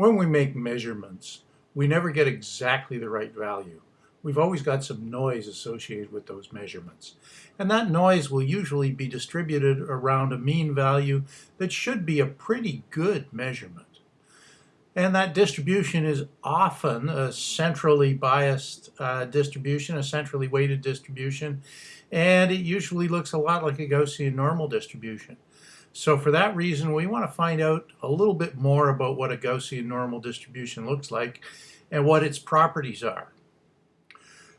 When we make measurements, we never get exactly the right value. We've always got some noise associated with those measurements. And that noise will usually be distributed around a mean value that should be a pretty good measurement. And that distribution is often a centrally biased uh, distribution, a centrally weighted distribution, and it usually looks a lot like a Gaussian normal distribution. So for that reason, we want to find out a little bit more about what a Gaussian normal distribution looks like and what its properties are.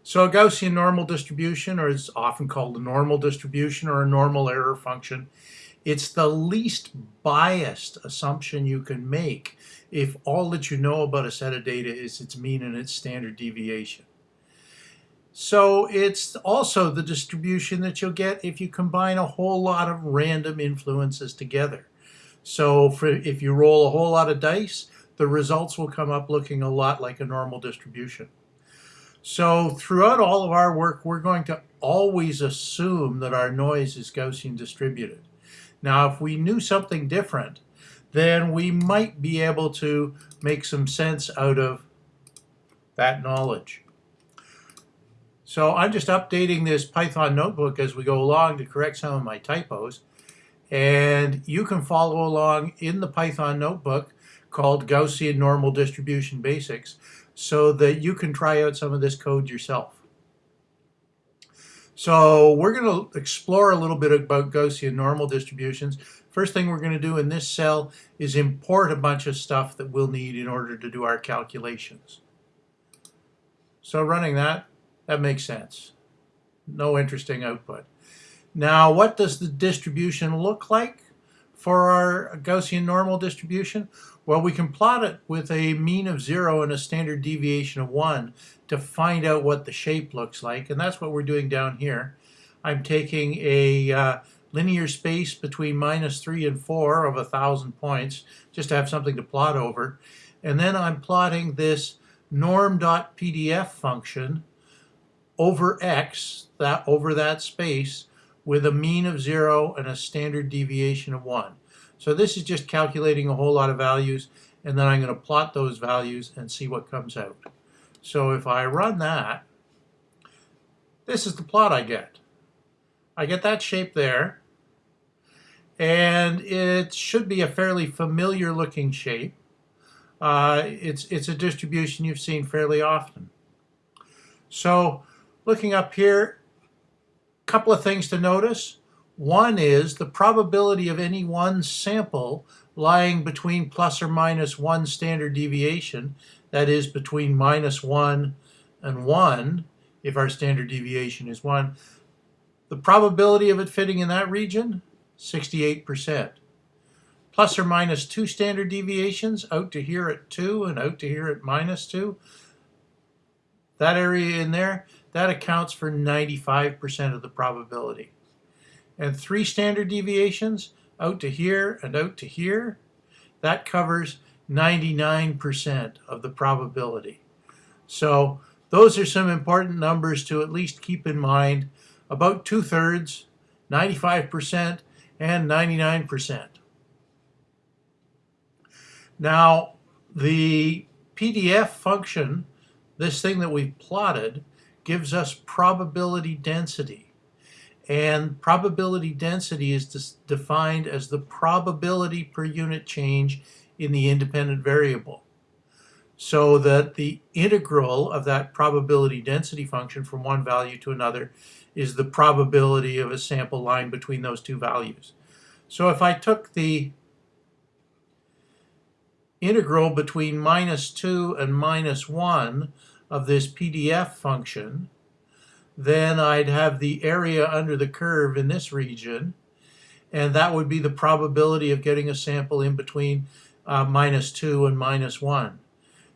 So a Gaussian normal distribution, or is often called a normal distribution or a normal error function, it's the least biased assumption you can make if all that you know about a set of data is its mean and its standard deviation. So it's also the distribution that you'll get if you combine a whole lot of random influences together. So for, if you roll a whole lot of dice, the results will come up looking a lot like a normal distribution. So throughout all of our work, we're going to always assume that our noise is Gaussian distributed. Now, if we knew something different, then we might be able to make some sense out of that knowledge. So I'm just updating this Python notebook as we go along to correct some of my typos. And you can follow along in the Python notebook called Gaussian Normal Distribution Basics so that you can try out some of this code yourself. So we're going to explore a little bit about Gaussian normal distributions. First thing we're going to do in this cell is import a bunch of stuff that we'll need in order to do our calculations. So running that, that makes sense. No interesting output. Now, what does the distribution look like for our Gaussian normal distribution? Well, we can plot it with a mean of zero and a standard deviation of one to find out what the shape looks like. And that's what we're doing down here. I'm taking a uh, linear space between minus three and four of a thousand points, just to have something to plot over. And then I'm plotting this norm.pdf function over x, that over that space, with a mean of zero and a standard deviation of one. So this is just calculating a whole lot of values, and then I'm going to plot those values and see what comes out. So if I run that, this is the plot I get. I get that shape there, and it should be a fairly familiar looking shape. Uh, it's, it's a distribution you've seen fairly often. So Looking up here, a couple of things to notice. One is the probability of any one sample lying between plus or minus one standard deviation, that is between minus one and one, if our standard deviation is one. The probability of it fitting in that region, 68%. Plus or minus two standard deviations, out to here at two and out to here at minus two. That area in there, that accounts for 95% of the probability. And three standard deviations, out to here and out to here, that covers 99% of the probability. So those are some important numbers to at least keep in mind. About two-thirds, 95%, and 99%. Now, the PDF function, this thing that we've plotted, gives us probability density. And probability density is defined as the probability per unit change in the independent variable. So that the integral of that probability density function from one value to another is the probability of a sample line between those two values. So if I took the integral between minus 2 and minus 1 of this PDF function, then I'd have the area under the curve in this region, and that would be the probability of getting a sample in between uh, minus 2 and minus 1.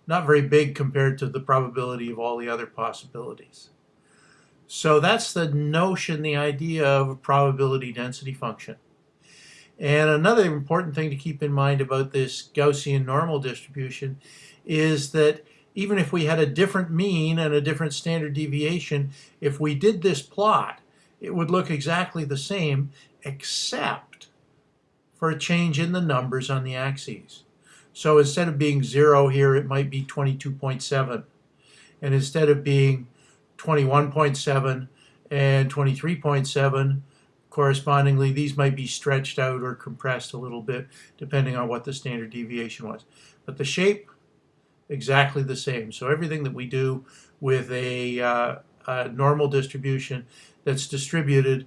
Not very big compared to the probability of all the other possibilities. So that's the notion, the idea of a probability density function. And another important thing to keep in mind about this Gaussian normal distribution is that even if we had a different mean and a different standard deviation, if we did this plot, it would look exactly the same except for a change in the numbers on the axes. So instead of being 0 here, it might be 22.7. And instead of being 21.7 and 23.7, correspondingly, these might be stretched out or compressed a little bit, depending on what the standard deviation was. But the shape, exactly the same. So everything that we do with a, uh, a normal distribution that's distributed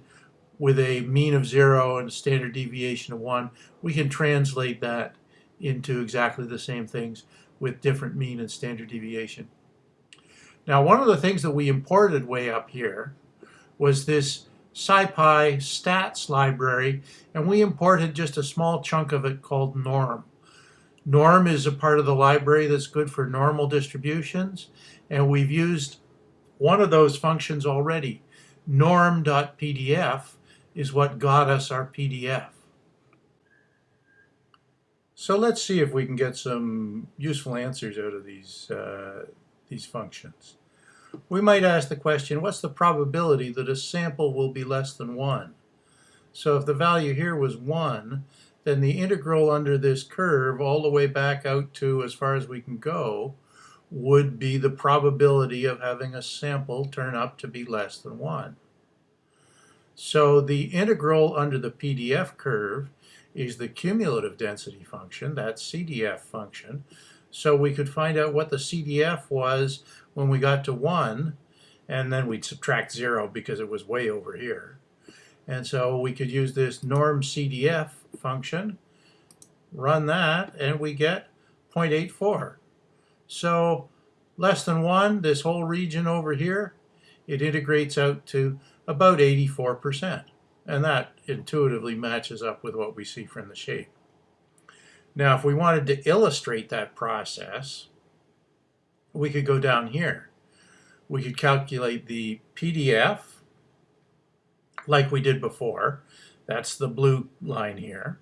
with a mean of zero and a standard deviation of one, we can translate that into exactly the same things with different mean and standard deviation. Now, one of the things that we imported way up here was this SciPy stats library, and we imported just a small chunk of it called norm. Norm is a part of the library that's good for normal distributions, and we've used one of those functions already. Norm.pdf is what got us our PDF. So let's see if we can get some useful answers out of these, uh, these functions. We might ask the question, what's the probability that a sample will be less than 1? So if the value here was 1, then the integral under this curve all the way back out to as far as we can go would be the probability of having a sample turn up to be less than 1. So the integral under the PDF curve is the cumulative density function, that CDF function. So we could find out what the CDF was when we got to 1, and then we'd subtract 0 because it was way over here. And so we could use this norm CDF function, run that, and we get 0.84. So less than 1, this whole region over here, it integrates out to about 84%. And that intuitively matches up with what we see from the shape. Now, if we wanted to illustrate that process, we could go down here. We could calculate the PDF like we did before. That's the blue line here.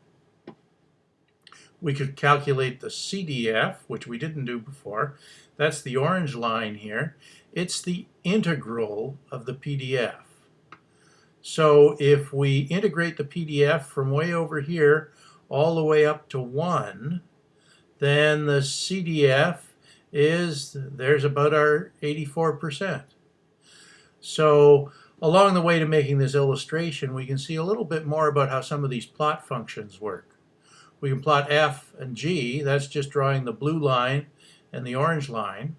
We could calculate the CDF, which we didn't do before. That's the orange line here. It's the integral of the PDF. So if we integrate the PDF from way over here all the way up to 1, then the CDF is, there's about our 84%. So along the way to making this illustration, we can see a little bit more about how some of these plot functions work. We can plot f and g, that's just drawing the blue line and the orange line.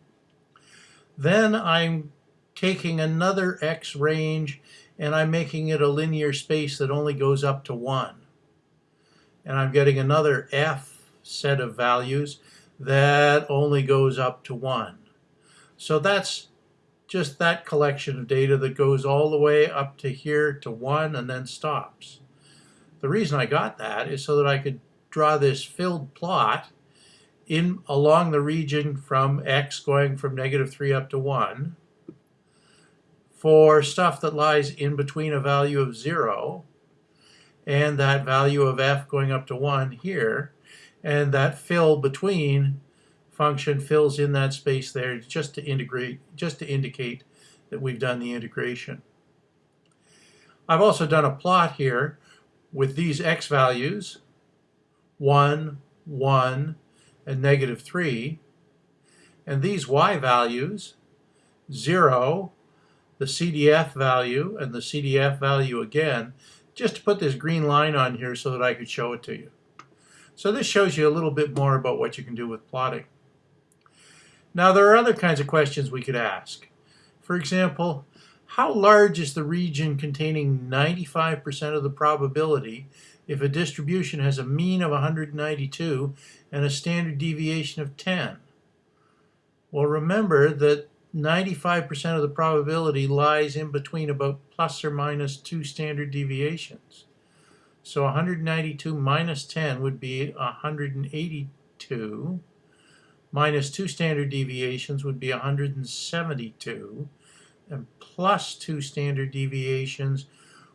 Then I'm taking another x range and I'm making it a linear space that only goes up to 1. And I'm getting another f set of values that only goes up to 1. So that's just that collection of data that goes all the way up to here to 1 and then stops. The reason I got that is so that I could draw this filled plot in along the region from x going from negative 3 up to 1 for stuff that lies in between a value of 0 and that value of f going up to 1 here and that fill between function fills in that space there just to integrate, just to indicate that we've done the integration. I've also done a plot here with these x values, 1, 1, and negative 3, and these y values, 0, the CDF value, and the CDF value again, just to put this green line on here so that I could show it to you. So this shows you a little bit more about what you can do with plotting. Now there are other kinds of questions we could ask. For example, how large is the region containing 95% of the probability if a distribution has a mean of 192 and a standard deviation of 10? Well, remember that 95% of the probability lies in between about plus or minus two standard deviations. So 192 minus 10 would be 182 minus two standard deviations would be 172, and plus two standard deviations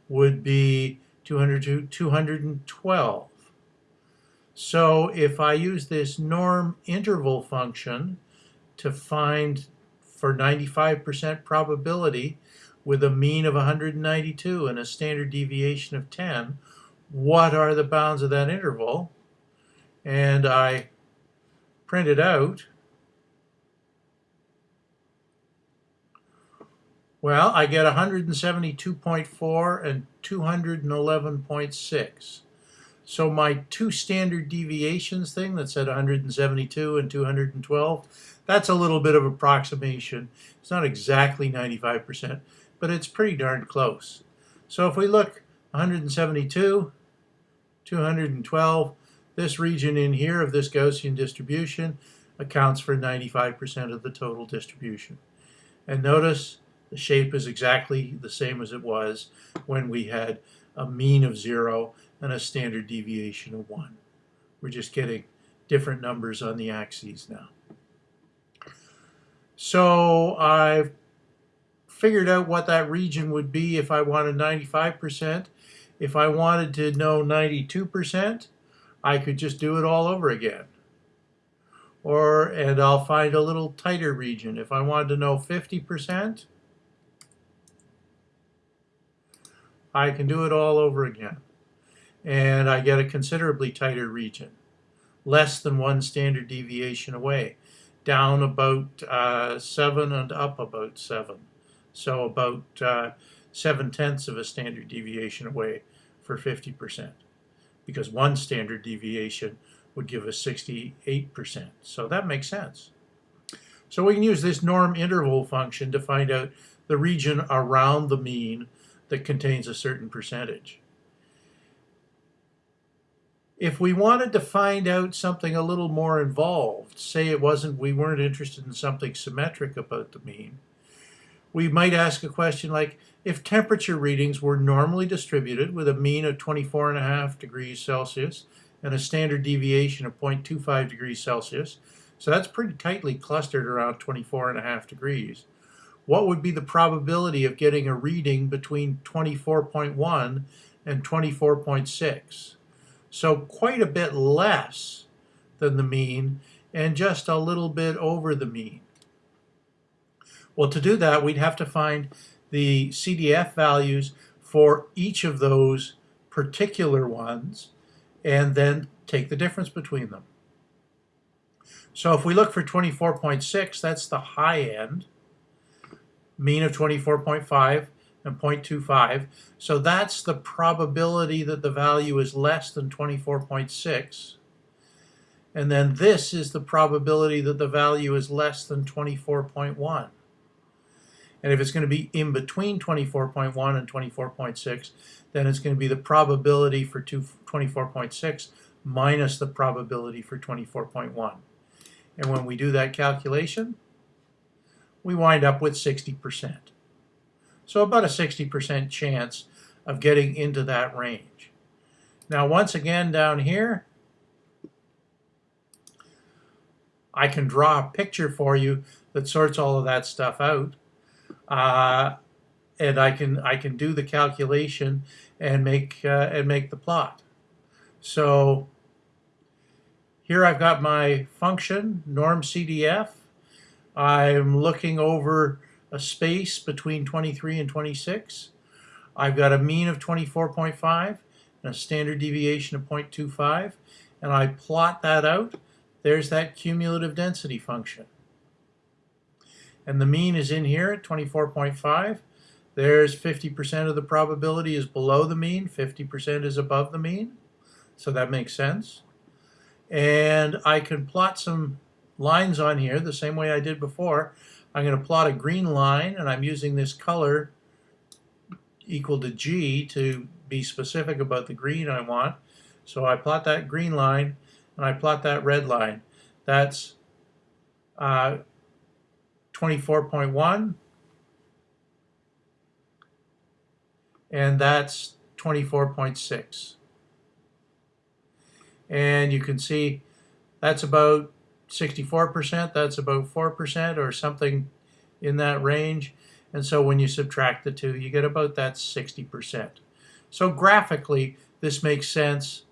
would be 200 212. So if I use this norm interval function to find for 95% probability with a mean of 192 and a standard deviation of 10, what are the bounds of that interval? And I print it out, well, I get 172.4 and 211.6. So my two standard deviations thing that's at 172 and 212, that's a little bit of approximation. It's not exactly 95%, but it's pretty darn close. So if we look 172, 212, this region in here of this Gaussian distribution accounts for 95% of the total distribution. And notice the shape is exactly the same as it was when we had a mean of zero and a standard deviation of one. We're just getting different numbers on the axes now. So I've figured out what that region would be if I wanted 95%. If I wanted to know 92%, I could just do it all over again. Or, and I'll find a little tighter region. If I wanted to know 50%, I can do it all over again. And I get a considerably tighter region, less than one standard deviation away, down about uh, 7 and up about 7. So about uh, 7 tenths of a standard deviation away for 50%, because one standard deviation would give us 68%. So that makes sense. So we can use this norm interval function to find out the region around the mean that contains a certain percentage. If we wanted to find out something a little more involved, say it wasn't, we weren't interested in something symmetric about the mean, we might ask a question like, if temperature readings were normally distributed with a mean of 24.5 degrees Celsius and a standard deviation of 0.25 degrees Celsius, so that's pretty tightly clustered around 24.5 degrees, what would be the probability of getting a reading between 24.1 and 24.6? So quite a bit less than the mean and just a little bit over the mean. Well, to do that, we'd have to find the CDF values for each of those particular ones and then take the difference between them. So if we look for 24.6, that's the high end mean of 24.5 and 0.25. So that's the probability that the value is less than 24.6. And then this is the probability that the value is less than 24.1. And if it's going to be in between 24.1 and 24.6, then it's going to be the probability for 24.6 minus the probability for 24.1. And when we do that calculation, we wind up with 60%. So about a 60% chance of getting into that range. Now once again down here, I can draw a picture for you that sorts all of that stuff out. Uh, and I can I can do the calculation and make uh, and make the plot. So here I've got my function norm CDF I'm looking over a space between 23 and 26. I've got a mean of 24.5 and a standard deviation of 0.25 and I plot that out. There's that cumulative density function. And the mean is in here at 24.5. There's 50% of the probability is below the mean, 50% is above the mean. So that makes sense. And I can plot some lines on here the same way I did before. I'm going to plot a green line and I'm using this color equal to G to be specific about the green I want. So I plot that green line and I plot that red line. That's uh, 24.1 and that's 24.6. And you can see that's about 64%, that's about 4% or something in that range. And so when you subtract the two, you get about that 60%. So graphically, this makes sense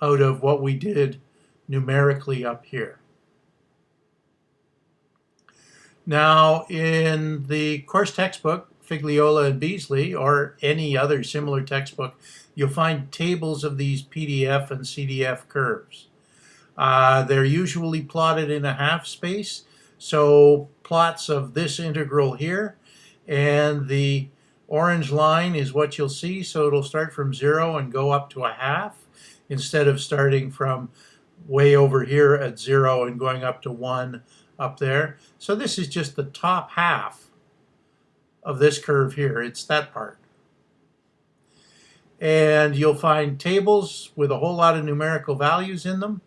out of what we did numerically up here. Now, in the course textbook, Figliola and Beasley, or any other similar textbook, you'll find tables of these PDF and CDF curves. Uh, they're usually plotted in a half space. So plots of this integral here and the orange line is what you'll see. So it'll start from zero and go up to a half instead of starting from way over here at zero and going up to one up there. So this is just the top half of this curve here. It's that part. And you'll find tables with a whole lot of numerical values in them.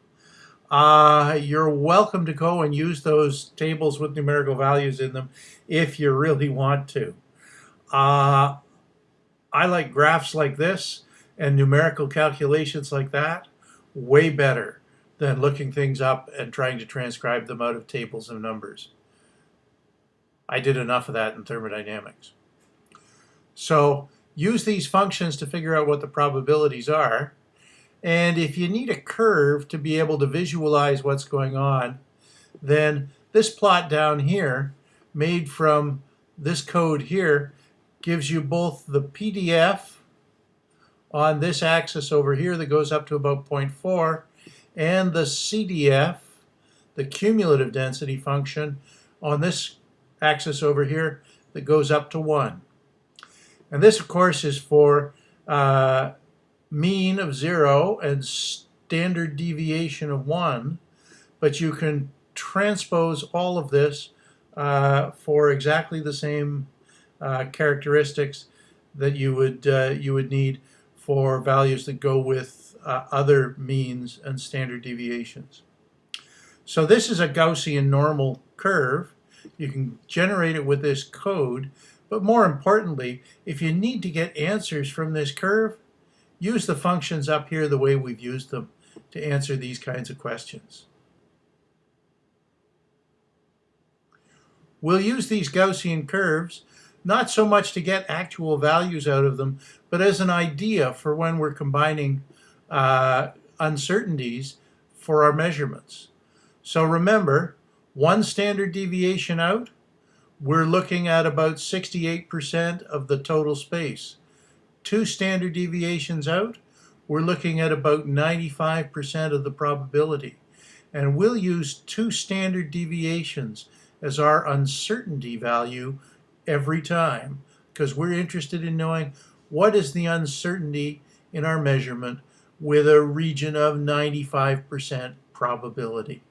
Uh, you're welcome to go and use those tables with numerical values in them if you really want to. Uh, I like graphs like this and numerical calculations like that way better than looking things up and trying to transcribe them out of tables of numbers. I did enough of that in thermodynamics. So use these functions to figure out what the probabilities are and if you need a curve to be able to visualize what's going on, then this plot down here, made from this code here, gives you both the PDF on this axis over here that goes up to about 0.4 and the CDF, the cumulative density function, on this axis over here that goes up to 1. And this, of course, is for uh, mean of zero and standard deviation of one, but you can transpose all of this uh, for exactly the same uh, characteristics that you would uh, you would need for values that go with uh, other means and standard deviations. So this is a Gaussian normal curve. You can generate it with this code, but more importantly, if you need to get answers from this curve, use the functions up here the way we've used them to answer these kinds of questions. We'll use these Gaussian curves not so much to get actual values out of them, but as an idea for when we're combining uh, uncertainties for our measurements. So remember, one standard deviation out, we're looking at about 68% of the total space two standard deviations out, we're looking at about 95% of the probability. And we'll use two standard deviations as our uncertainty value every time because we're interested in knowing what is the uncertainty in our measurement with a region of 95% probability.